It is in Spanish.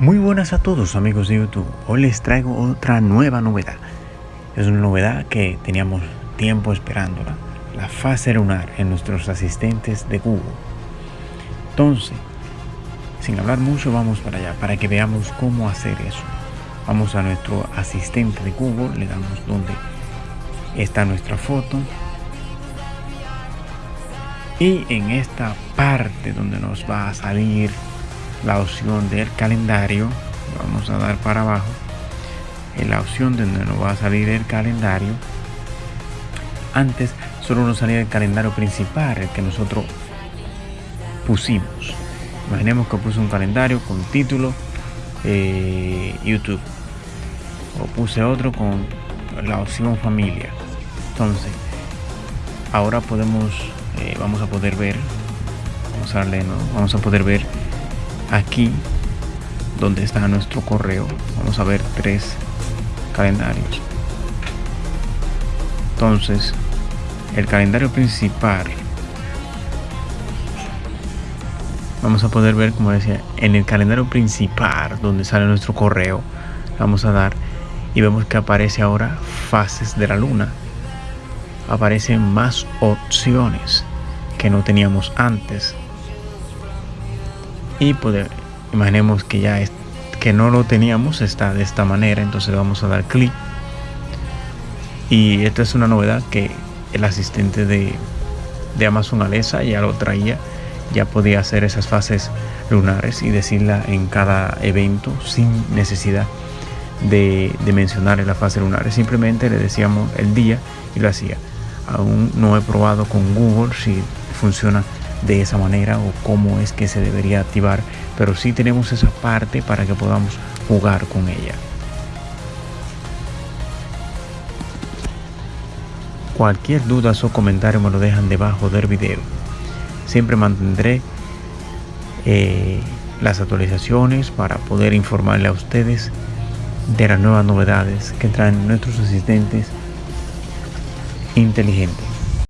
Muy buenas a todos amigos de YouTube, hoy les traigo otra nueva novedad. Es una novedad que teníamos tiempo esperándola, la fase lunar en nuestros asistentes de Google. Entonces, sin hablar mucho, vamos para allá, para que veamos cómo hacer eso. Vamos a nuestro asistente de Google, le damos donde está nuestra foto. Y en esta parte donde nos va a salir la opción del calendario vamos a dar para abajo en la opción donde nos va a salir el calendario. Antes solo nos salía el calendario principal el que nosotros pusimos. Imaginemos que puse un calendario con título eh, YouTube o puse otro con la opción familia. Entonces ahora podemos eh, vamos a poder ver vamos a darle ¿no? vamos a poder ver aquí donde está nuestro correo. Vamos a ver tres calendarios. Entonces el calendario principal vamos a poder ver como decía en el calendario principal donde sale nuestro correo vamos a dar y vemos que aparece ahora fases de la luna. Aparecen más opciones que no teníamos antes y poder imaginemos que ya que no lo teníamos está de esta manera entonces vamos a dar clic. Y esta es una novedad que el asistente de, de Amazon Alexa ya lo traía ya podía hacer esas fases lunares y decirla en cada evento sin necesidad de, de mencionar la fase lunar. Simplemente le decíamos el día y lo hacía. Aún no he probado con Google si funciona de esa manera o cómo es que se debería activar, pero sí tenemos esa parte para que podamos jugar con ella. Cualquier duda o comentario me lo dejan debajo del video. Siempre mantendré eh, las actualizaciones para poder informarle a ustedes de las nuevas novedades que traen nuestros asistentes inteligentes.